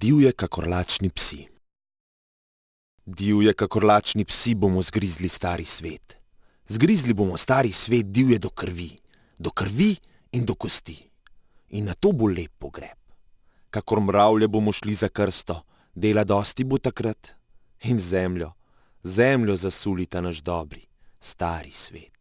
divje kakor lačni psi. Divje kakor lačni psi bomo zgrizli stari svet. Zgrizli bomo stari svet divje do krvi. Do krvi in do kosti. In na to bo lep pogreb. Kakor mravlje bomo šli za krsto, dela dosti bo takrat. In zemljo, zemljo zasulita naš dobri, stari svet.